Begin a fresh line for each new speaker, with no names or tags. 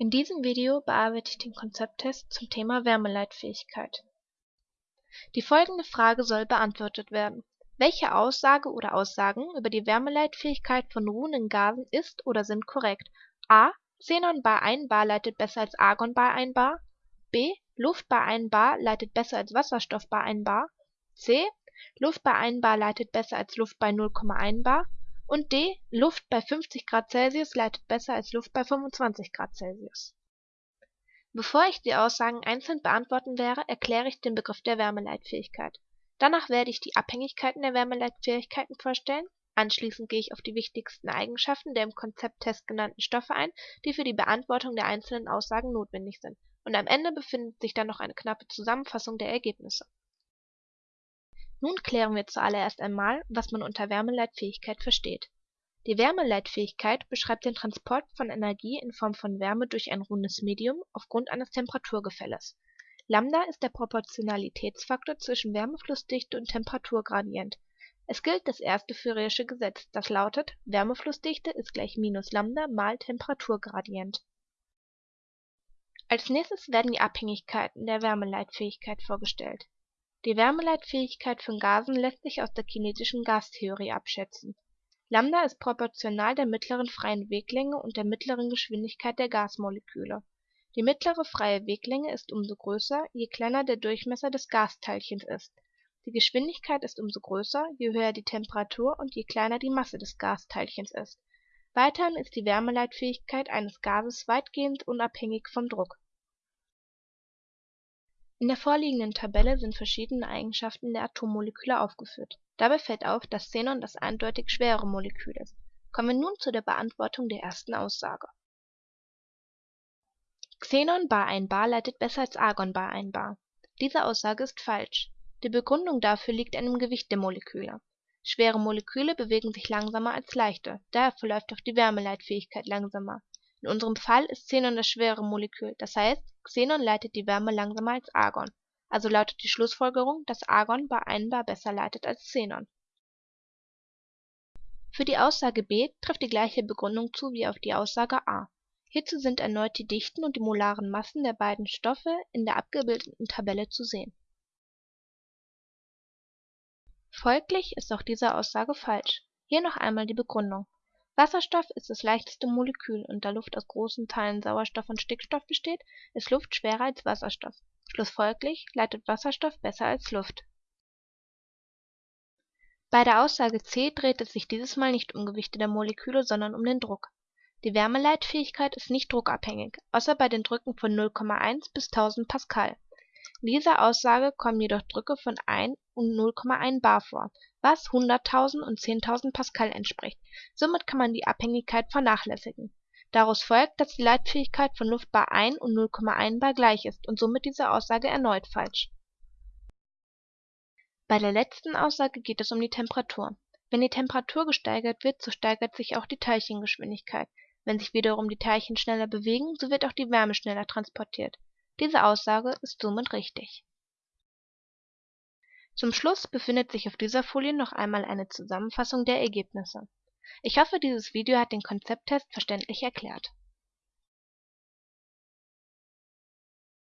In diesem Video bearbeite ich den Konzepttest zum Thema Wärmeleitfähigkeit. Die folgende Frage soll beantwortet werden: Welche Aussage oder Aussagen über die Wärmeleitfähigkeit von ruhenden Gasen ist oder sind korrekt? a. Xenon bei 1 bar leitet besser als Argon bei 1 bar. b. Luft bei 1 bar leitet besser als Wasserstoff bei 1 bar. c. Luft bei 1 bar leitet besser als Luft bei 0,1 bar und D. Luft bei 50 Grad Celsius leitet besser als Luft bei 25 Grad Celsius. Bevor ich die Aussagen einzeln beantworten werde, erkläre ich den Begriff der Wärmeleitfähigkeit. Danach werde ich die Abhängigkeiten der Wärmeleitfähigkeiten vorstellen, anschließend gehe ich auf die wichtigsten Eigenschaften der im Konzepttest genannten Stoffe ein, die für die Beantwortung der einzelnen Aussagen notwendig sind, und am Ende befindet sich dann noch eine knappe Zusammenfassung der Ergebnisse nun klären wir zuallererst einmal, was man unter Wärmeleitfähigkeit versteht. Die Wärmeleitfähigkeit beschreibt den Transport von Energie in Form von Wärme durch ein rundes Medium aufgrund eines Temperaturgefälles. Lambda ist der Proportionalitätsfaktor zwischen Wärmeflussdichte und Temperaturgradient. Es gilt das erste Fouriersche Gesetz, das lautet Wärmeflussdichte ist gleich minus Lambda mal Temperaturgradient. Als nächstes werden die Abhängigkeiten der Wärmeleitfähigkeit vorgestellt die Wärmeleitfähigkeit von Gasen lässt sich aus der kinetischen Gastheorie abschätzen. Lambda ist proportional der mittleren freien Weglänge und der mittleren Geschwindigkeit der Gasmoleküle. Die mittlere freie Weglänge ist umso größer, je kleiner der Durchmesser des Gasteilchens ist. Die Geschwindigkeit ist umso größer, je höher die Temperatur und je kleiner die Masse des Gasteilchens ist. Weiterhin ist die Wärmeleitfähigkeit eines Gases weitgehend unabhängig vom Druck in der vorliegenden Tabelle sind verschiedene Eigenschaften der Atommoleküle aufgeführt. Dabei fällt auf, dass Xenon das eindeutig schwerere Molekül ist. Kommen wir nun zu der Beantwortung der ersten Aussage. Xenon bar 1 bar leitet besser als Argon bar 1 bar. Diese Aussage ist falsch. Die Begründung dafür liegt an dem Gewicht der Moleküle. Schwere Moleküle bewegen sich langsamer als leichte, daher verläuft auch die Wärmeleitfähigkeit langsamer in unserem Fall ist Xenon das schwerere Molekül, das heißt, Xenon leitet die Wärme langsamer als Argon, also lautet die Schlussfolgerung, dass Argon bei 1 bar besser leitet als Xenon. Für die Aussage B trifft die gleiche Begründung zu wie auf die Aussage A. Hierzu sind erneut die Dichten und die molaren Massen der beiden Stoffe in der abgebildeten Tabelle zu sehen. Folglich ist auch diese Aussage falsch. Hier noch einmal die Begründung Wasserstoff ist das leichteste Molekül und da Luft aus großen Teilen Sauerstoff und Stickstoff besteht, ist Luft schwerer als Wasserstoff. Schlussfolgerlich leitet Wasserstoff besser als Luft. Bei der Aussage C dreht es sich dieses Mal nicht um Gewichte der Moleküle, sondern um den Druck. Die Wärmeleitfähigkeit ist nicht druckabhängig, außer bei den Drücken von 0,1 bis 1000 Pascal dieser Aussage kommen jedoch Drücke von 1 und 0,1 bar vor, was 100.000 und 10.000 Pascal entspricht, somit kann man die Abhängigkeit vernachlässigen. Daraus folgt, dass die Leitfähigkeit von Luft bei 1 und 0,1 bar gleich ist und somit diese Aussage erneut falsch. Bei der letzten Aussage geht es um die Temperatur. Wenn die Temperatur gesteigert wird, so steigert sich auch die Teilchengeschwindigkeit. Wenn sich wiederum die Teilchen schneller bewegen, so wird auch die Wärme schneller transportiert diese Aussage ist somit richtig. Zum Schluss befindet sich auf dieser Folie noch einmal eine Zusammenfassung der Ergebnisse. Ich hoffe dieses Video hat den Konzepttest verständlich erklärt